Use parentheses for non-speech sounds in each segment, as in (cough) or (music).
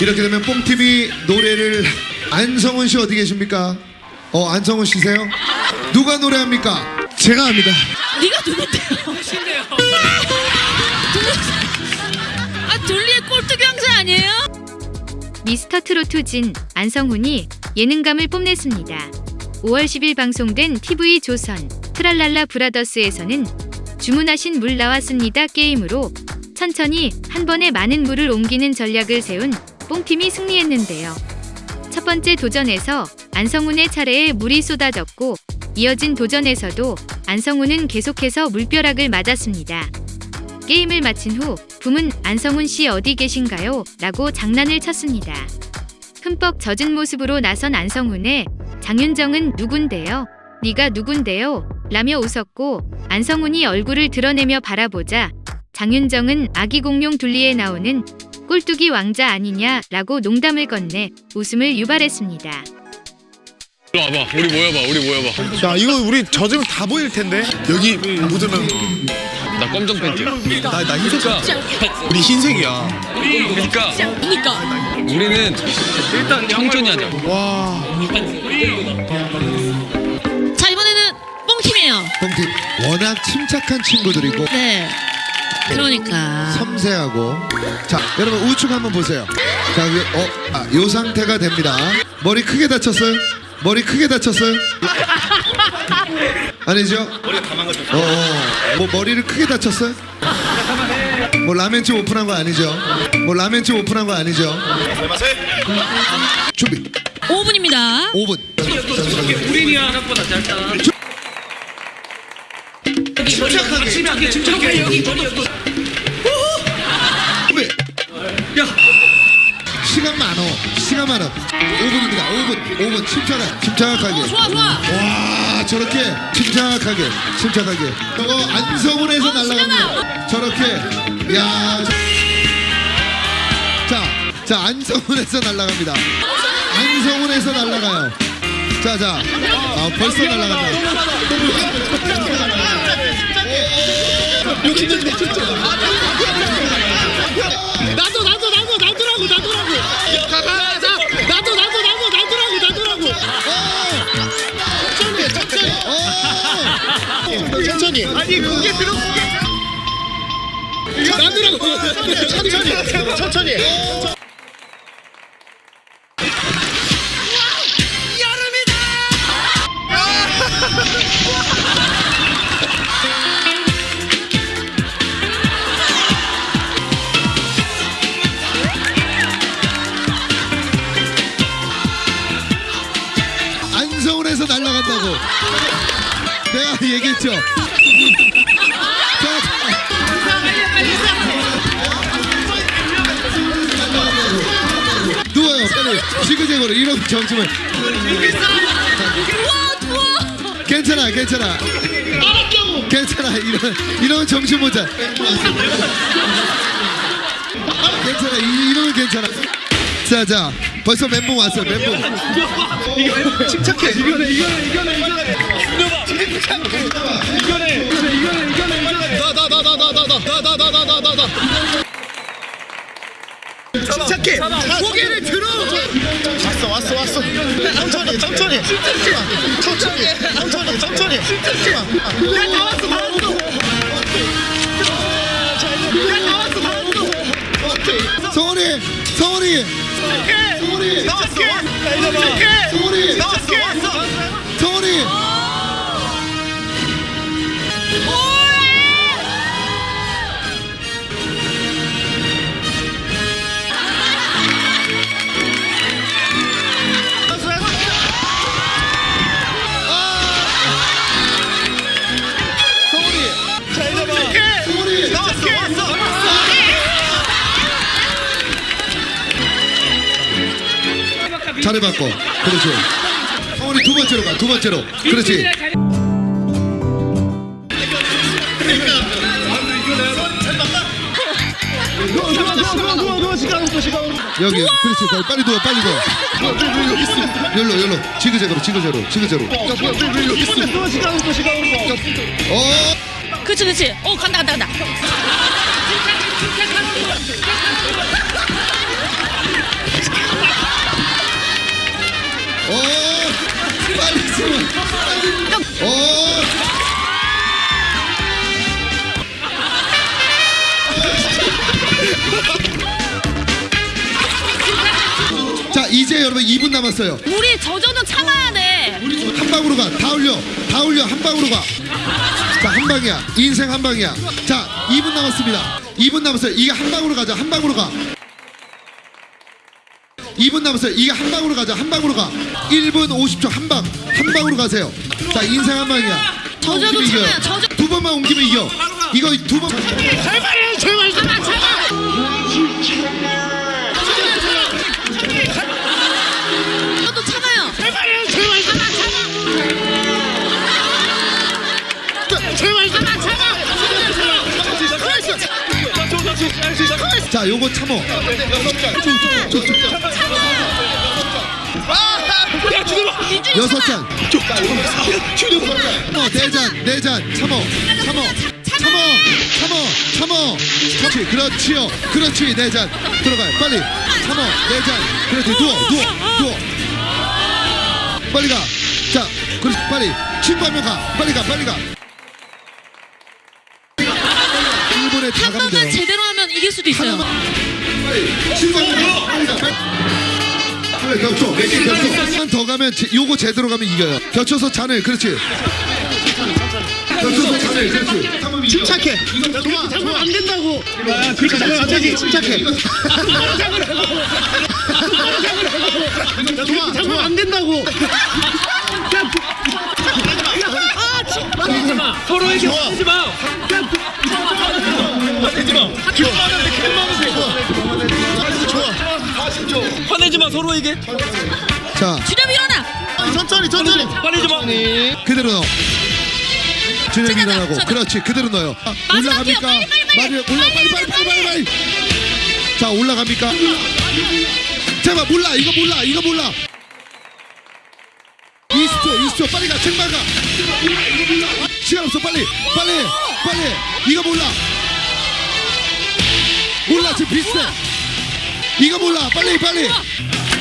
이렇게 되면 뽕TV 노래를 안성훈 씨 어디 계십니까? 어 안성훈 씨세요? 누가 노래합니까? 제가 합니다. 네가 누군데요? 신데요. 아 둘리의 꼴뚜기 왕자 아니에요? 미스터 트로트 진 안성훈이 예능감을 뽐냈습니다. 5월 10일 방송된 TV 조선 트랄랄라 브라더스에서는 주문하신 물 나왔습니다 게임으로 천천히 한 번에 많은 물을 옮기는 전략을 세운 뽕팀이 승리했는데요. 첫 번째 도전에서 안성훈의 차례에 물이 쏟아졌고 이어진 도전에서도 안성훈은 계속해서 물벼락을 맞았습니다. 게임을 마친 후 붐은 안성훈 씨 어디 계신가요? 라고 장난을 쳤습니다. 흠뻑 젖은 모습으로 나선 안성훈의 장윤정은 누군데요? 네가 누군데요? 라며 웃었고 안성훈이 얼굴을 드러내며 바라보자 장윤정은 아기 공룡 둘리에 나오는 꼴뚜기 왕자 아니냐라고 농담을 건네 웃음을 유발했습니다. 와봐 우리 모여봐 우리 모여봐 야 이거 우리 젖으면 다 보일 텐데. 여기 묻으면 나 검정 팬티야 나 나 흰색. 그러니까 우리 흰색이야. 그러니까 그러니까 우리는 일단 청천히 하자 와. 자 이번에는 뽕팀이에요. 뽕팀 워낙 침착한 친구들이고 네. 그러니까 섬세하고 자 여러분 우측 한번 보세요 자 위- 어, 아, 요 상태가 됩니다 머리 크게 다쳤어요? 머리 크게 다쳤어요? 아니죠? 머리가 다 망가졌어요 어, 어. 뭐 머리를 크게 다쳤어요? 뭐 라멘집 오픈한 거 아니죠? 뭐 라멘집 오픈한 거 아니죠? 준비 5분입니다. 5분 준비 침착하게 침착하게. 좋아 좋아. 와 저렇게 침착하게 침착하게. 저거 안성훈에서 어, 날아갑니다 저렇게. 야 자, 자 안성훈에서 날아갑니다. 안성훈에서 날아가요. 자자. 아, 벌써 날아간다 나도 나도 나도 나도 천천히. 아니 그게 들어. 나도라고. 천천히 천천히. 안성훈에서 날아간다고 내가 얘기했죠? 자, 누워요 빨리. 지그재그로 이런 정치면 괜찮아 괜찮아. 괜찮아 이런 이런 정신 못차 괜찮아 이, 이러면 괜찮아. 자자 벌써 멘붕 왔어요 멘붕. 침착해. 이거네 이거네 이거네 이거네. 이거네 이거네 이거네 이거네. 나나나나나나나나나나나. 침착해. 고개를 들어. 왔어 왔어 왔어. 천천히 천천히. 천천히 천천히 천천히. 야다 왔어 다 왔어. 야다 왔어 다 왔어. 성훈이 성훈이 성훈이 나왔어. 성훈이 나왔어 왔어. 성훈이 성훈이 잘해봤고 그렇지 성훈이 두 번째로 가두 번째로 그렇지 여기 그렇지. 빨리 누워 빨리 누워. 열로 열로. 지그재그로 지그재로 지그재로. 어? 그렇지 그렇지. 어 간다 간다 간다. 어? 빨리 숨어 빨리 어? 오. 자 이제 여러분 2분 남았어요. 우리 저저는 참아야 돼. 한 방으로 가. 다 올려. 다 올려. 한 방으로 가. 자, 한 방이야. 인생 한 방이야. 자, 2분 남았습니다. 2분 남았어요. 이게 한 방으로 가자. 한 방으로 가. 2분 남았어요. 이게 한 방으로 가자. 한 방으로 가. 1분 50초 한 방. 한 방으로 가세요. 자, 인생 한 방이야. 저저도 참아요, 이겨요. 저저. 두 번만 옮기면 이겨. 이거 두 번. 제발요 제발 참아, 자, 요거 참어. 민준이 여섯 참아. 잔. 어, 네 잔, 네 잔. 참어. 참어. 참어. 참어. 참어. 그렇지. 그렇지요. 그렇지. 네 잔. 들어가요. 빨리. 참어. 네 잔. 그렇지. 누워. 누워. 누워. 빨리 가. 자, 그렇지. 빨리. 친구 한명 가. 빨리 가. 빨리 가. 1분에 다한 가면 돼요. 이길 수도 있어요. 겹쳐. 겹쳐. 한더 가면 제, 요거 제대로 가면 이겨요. 겹쳐서 잔을. 그렇지. 겹쳐서 잔을. 그렇지. 참으면 이겨. 침착해 좋아 좋아 안 된다고 그렇게 잡으면 안 되지 침착해 좋아 좋아 안 된다고 서로에게 좋아. 화내지 마. 마 서로에게. 자, 주렴 일어나. 천천히 천천히 화내지 마. 그대로 넣어. 찾아다, 일어나고. 그렇지. 그대로 넣어요. 아. 올라갑니까? 빨리, 빨리, 빨리. 올라 빨리 빨리 빨리 빨리 빨리. 자, 올라갑니까? 제발 몰라. 이거 몰라. 이거 몰라. 20초, 20초. 빨리 가. 책만 가. 시간 없어. 빨리. 빨리. 빨리. 이거 몰라. 몰라. 지금 비슷해. 이거 몰라. 빨리 빨리.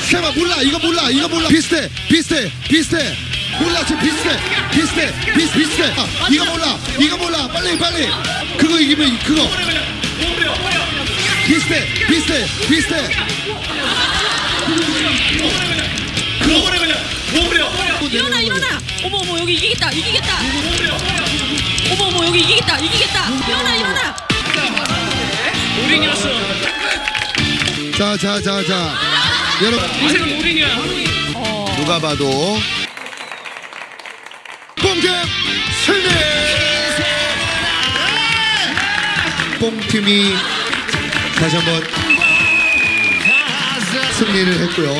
세마 몰라. 이거 몰라. 이거 몰라. 비슷해. 비슷해. 비슷해. 몰라. 지금 비슷해. 비슷해. 비슷 비슷해. 아, 이거 몰라. 이거 몰라. 빨리 빨리. 그거 이기면 이- 그거. 비슷해. 비슷해. 비슷해. 일어나 일어나. 어머 어머 여기 이기겠다 이기겠다. 어머 어머 여기 이기겠다 이기겠다. 일어나 일어나. 우린이었어. 자, 자, 자, 자. 여러분 인생은 우린이야. 누가 봐도 뽕팀 승리! 뽕팀이 다시 한번 승리를 했고요.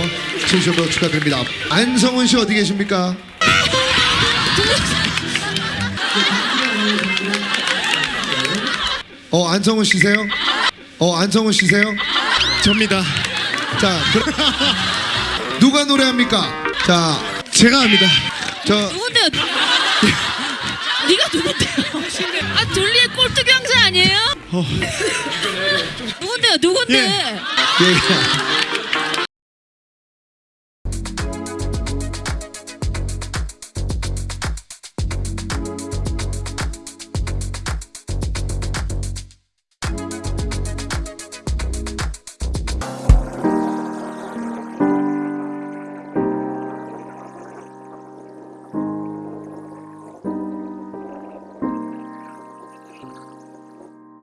진심으로 축하드립니다. 안성훈 씨 어디 계십니까? 어, 안성훈 씨세요? 어, 안성훈 씨세요? 접니다 자, 그... (laughs) 누가 노래합니까? 자, 제가 합니다 저 누군데요? (laughs) 네가 누군데요? 아 둘리의 꼴뚜기 왕자 아니에요? (laughs) 누군데요? 누군데? 예.